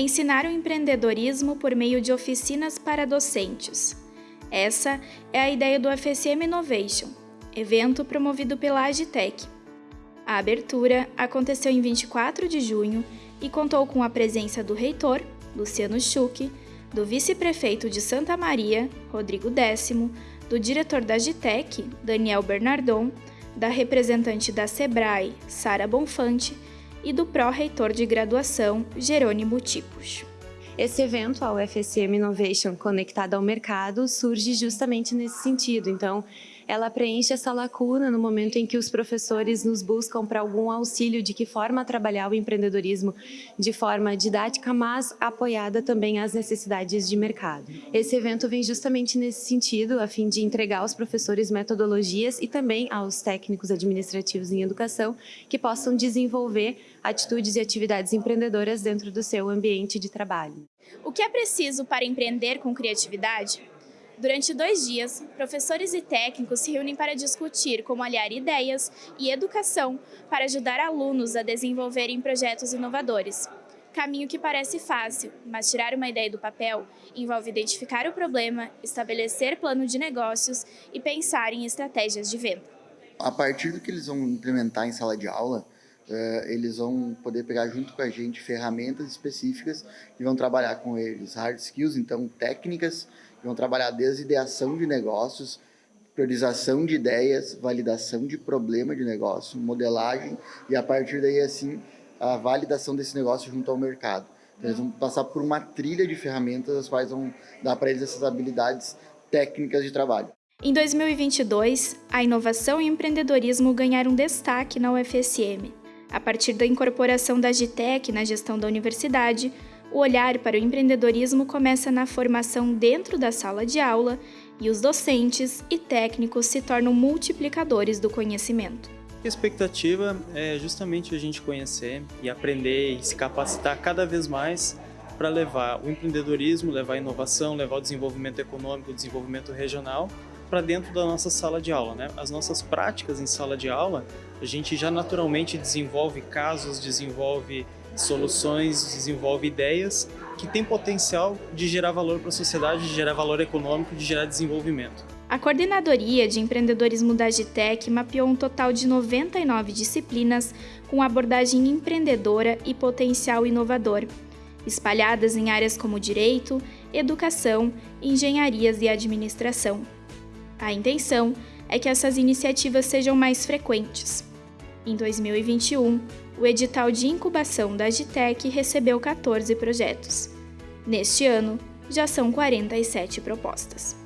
ensinar o empreendedorismo por meio de oficinas para docentes. Essa é a ideia do FSM Innovation, evento promovido pela Agitec. A abertura aconteceu em 24 de junho e contou com a presença do reitor, Luciano Schuch, do vice-prefeito de Santa Maria, Rodrigo Décimo, do diretor da Agitec, Daniel Bernardon, da representante da SEBRAE, Sara Bonfante, e do pró-reitor de graduação, Jerônimo Tipos. Esse evento, a UFSM Innovation Conectada ao Mercado, surge justamente nesse sentido. Então, ela preenche essa lacuna no momento em que os professores nos buscam para algum auxílio de que forma trabalhar o empreendedorismo de forma didática, mas apoiada também às necessidades de mercado. Esse evento vem justamente nesse sentido, a fim de entregar aos professores metodologias e também aos técnicos administrativos em educação que possam desenvolver atitudes e atividades empreendedoras dentro do seu ambiente de trabalho. O que é preciso para empreender com criatividade? Durante dois dias, professores e técnicos se reúnem para discutir como aliar ideias e educação para ajudar alunos a desenvolverem projetos inovadores. Caminho que parece fácil, mas tirar uma ideia do papel envolve identificar o problema, estabelecer plano de negócios e pensar em estratégias de venda. A partir do que eles vão implementar em sala de aula, eles vão poder pegar junto com a gente ferramentas específicas e vão trabalhar com eles hard skills, então técnicas, vão trabalhar desde ideação de negócios, priorização de ideias, validação de problema de negócio, modelagem e a partir daí assim a validação desse negócio junto ao mercado. Então, eles vão passar por uma trilha de ferramentas as quais vão dar para eles essas habilidades técnicas de trabalho. Em 2022, a inovação e empreendedorismo ganharam destaque na UFSM. A partir da incorporação da Agitec na gestão da universidade, o olhar para o empreendedorismo começa na formação dentro da sala de aula e os docentes e técnicos se tornam multiplicadores do conhecimento. A expectativa é justamente a gente conhecer e aprender e se capacitar cada vez mais para levar o empreendedorismo, levar a inovação, levar o desenvolvimento econômico, o desenvolvimento regional para dentro da nossa sala de aula. Né? As nossas práticas em sala de aula, a gente já naturalmente desenvolve casos, desenvolve soluções, desenvolve ideias que têm potencial de gerar valor para a sociedade, de gerar valor econômico, de gerar desenvolvimento. A Coordenadoria de Empreendedorismo da Agitec mapeou um total de 99 disciplinas com abordagem empreendedora e potencial inovador, espalhadas em áreas como direito, educação, engenharias e administração. A intenção é que essas iniciativas sejam mais frequentes. Em 2021, o edital de incubação da Agitec recebeu 14 projetos. Neste ano, já são 47 propostas.